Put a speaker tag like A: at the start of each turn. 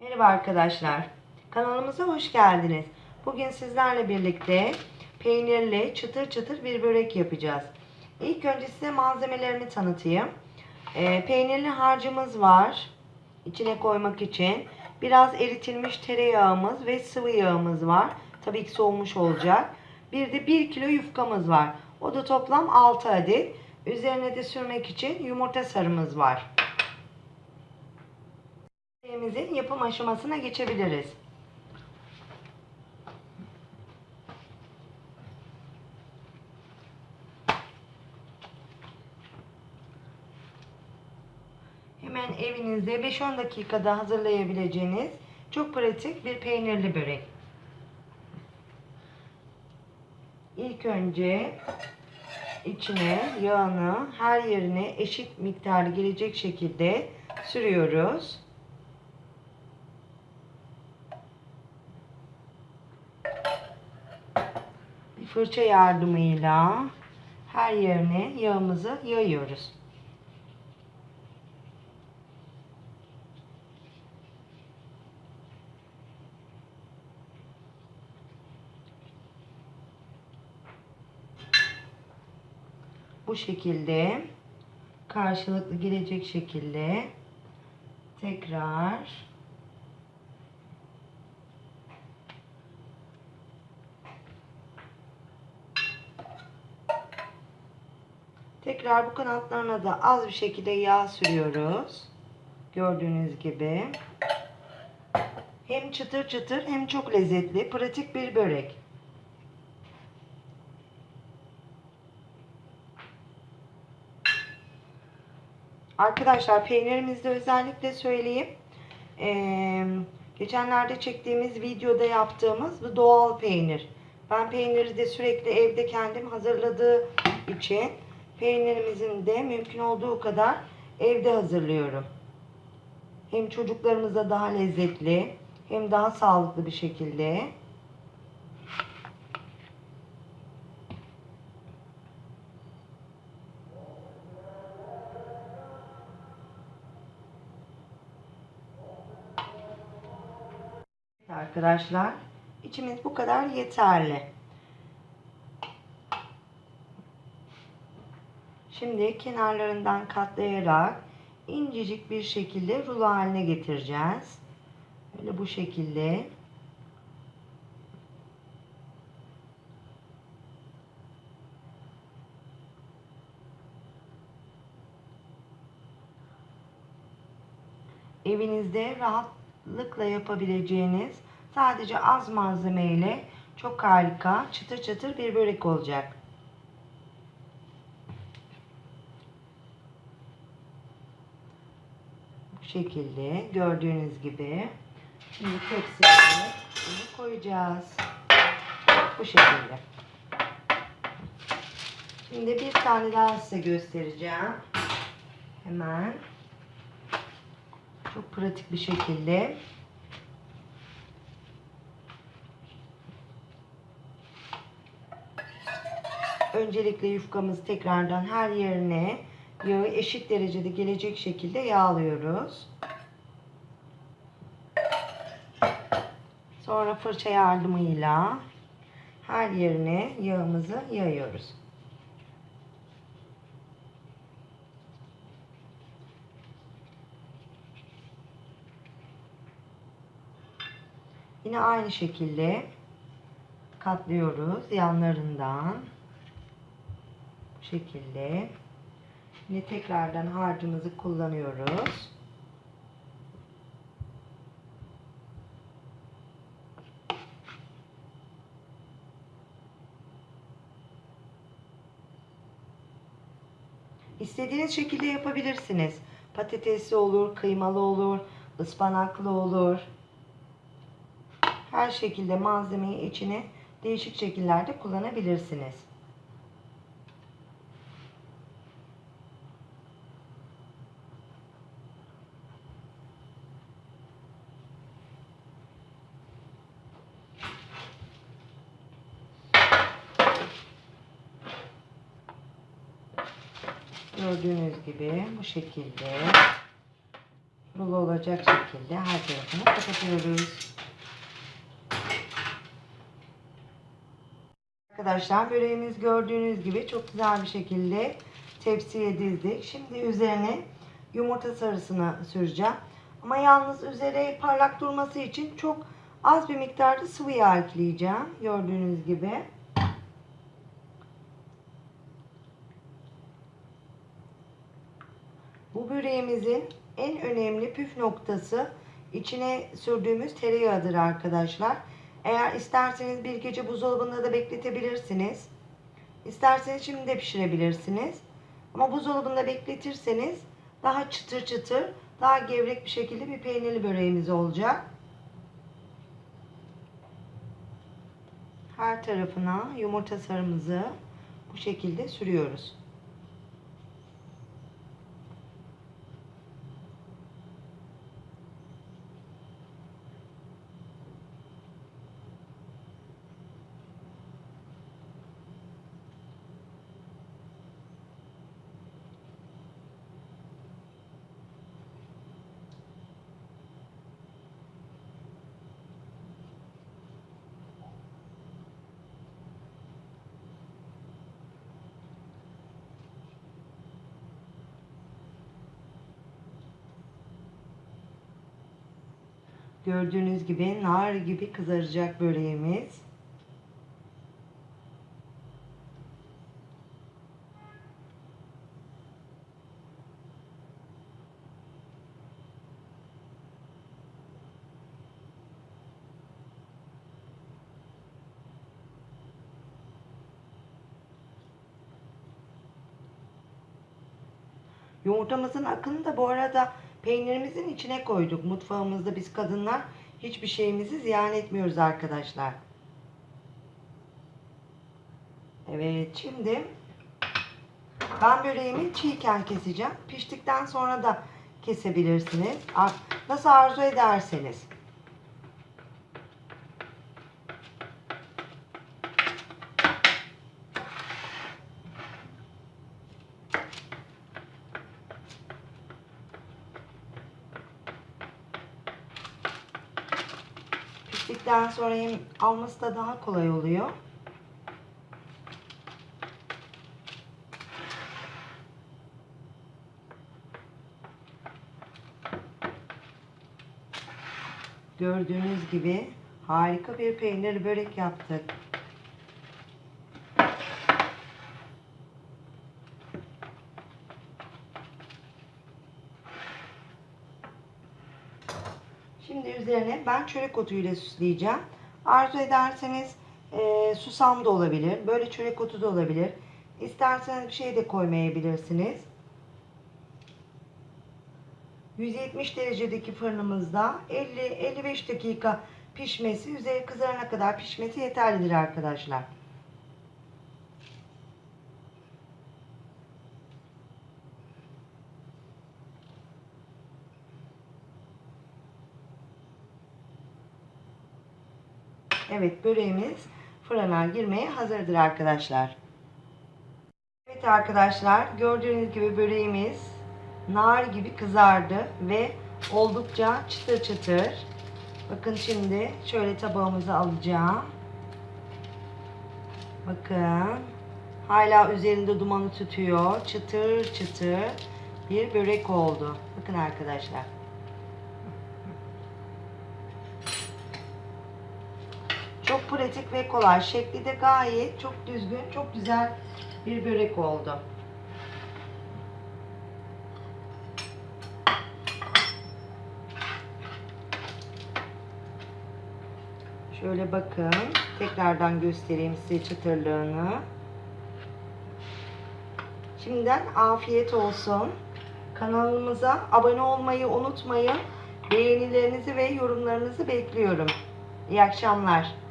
A: Merhaba arkadaşlar. Kanalımıza hoş geldiniz. Bugün sizlerle birlikte peynirli çıtır çıtır bir börek yapacağız. İlk önce size malzemelerimi tanıtayım. Ee, peynirli harcımız var. İçine koymak için. Biraz eritilmiş tereyağımız ve sıvı yağımız var. Tabii ki soğumuş olacak. Bir de 1 kilo yufkamız var. O da toplam 6 adet. Üzerine de sürmek için yumurta sarımız var. Yemeğimizin yapım aşamasına geçebiliriz. Hemen evinizde 5-10 dakikada hazırlayabileceğiniz çok pratik bir peynirli börek. İlk önce içine yağını her yerine eşit miktarı gelecek şekilde sürüyoruz. Bir fırça yardımıyla her yerine yağımızı yayıyoruz. Bu şekilde karşılıklı gelecek şekilde tekrar Tekrar bu kanatlarına da az bir şekilde yağ sürüyoruz. Gördüğünüz gibi. Hem çıtır çıtır hem çok lezzetli, pratik bir börek. Arkadaşlar peynirimizde özellikle söyleyeyim. Ee, geçenlerde çektiğimiz videoda yaptığımız bu doğal peynir. Ben peyniri de sürekli evde kendim hazırladığı için peynirimizin de mümkün olduğu kadar evde hazırlıyorum. Hem çocuklarımıza daha lezzetli hem daha sağlıklı bir şekilde. Arkadaşlar içimiz bu kadar yeterli. Şimdi kenarlarından katlayarak incecik bir şekilde rulo haline getireceğiz. Böyle bu şekilde. Evinizde rahatlıkla yapabileceğiniz sadece az malzemeyle çok harika çıtır çıtır bir börek olacak. Bu şekilde gördüğünüz gibi şimdi tepsiye bunu koyacağız. Bu şekilde. Şimdi bir tane daha size göstereceğim. Hemen çok pratik bir şekilde öncelikle yufkamızı tekrardan her yerine yağı eşit derecede gelecek şekilde yağlıyoruz. Sonra fırça yardımıyla her yerine yağımızı yayıyoruz. Yine aynı şekilde katlıyoruz yanlarından. Bu şekilde. Yine tekrardan harcımızı kullanıyoruz. İstediğiniz şekilde yapabilirsiniz. Patatesli olur, kıymalı olur, ıspanaklı olur. Her şekilde malzemeyi içine değişik şekillerde kullanabilirsiniz. Gördüğünüz gibi bu şekilde dolu olacak şekilde her tarafını kapatıyoruz. Arkadaşlar böreğimiz gördüğünüz gibi çok güzel bir şekilde tepsiye dizdik. Şimdi üzerine yumurta sarısını süreceğim. Ama yalnız üzeri parlak durması için çok az bir miktarda sıvı yağ ekleyeceğim. Gördüğünüz gibi. Bu böreğimizin en önemli püf noktası içine sürdüğümüz tereyağıdır arkadaşlar. Eğer isterseniz bir gece buzdolabında da bekletebilirsiniz. İsterseniz şimdi de pişirebilirsiniz. Ama buzdolabında bekletirseniz daha çıtır çıtır, daha gevrek bir şekilde bir peynirli böreğimiz olacak. Her tarafına yumurta sarımızı bu şekilde sürüyoruz. Gördüğünüz gibi nar gibi kızaracak böreğimiz. Yumurtamızın akını da bu arada peynirimizin içine koyduk. Mutfağımızda biz kadınlar hiçbir şeyimizi ziyan etmiyoruz arkadaşlar. Evet şimdi ben böreğimi çiğken keseceğim. Piştikten sonra da kesebilirsiniz. Nasıl arzu ederseniz. Piştikten sonra yem alması da daha kolay oluyor. Gördüğünüz gibi harika bir peynirli börek yaptık. Şimdi üzerine ben çörek otu ile süsleyeceğim. Arzu ederseniz e, susam da olabilir. Böyle çörek otu da olabilir. İsterseniz bir şey de koymayabilirsiniz. 170 derecedeki fırınımızda 50-55 dakika pişmesi, üzeri kızarana kadar pişmesi yeterlidir arkadaşlar. Evet böreğimiz fırına girmeye hazırdır arkadaşlar. Evet arkadaşlar gördüğünüz gibi böreğimiz nar gibi kızardı ve oldukça çıtır çıtır. Bakın şimdi şöyle tabağımıza alacağım. Bakın hala üzerinde dumanı tutuyor. Çıtır çıtır bir börek oldu. Bakın arkadaşlar. Çok pratik ve kolay. Şekli de gayet çok düzgün, çok güzel bir börek oldu. Şöyle bakın. Tekrardan göstereyim size çıtırlığını. Şimdiden afiyet olsun. Kanalımıza abone olmayı unutmayın. Beğenilerinizi ve yorumlarınızı bekliyorum. İyi akşamlar.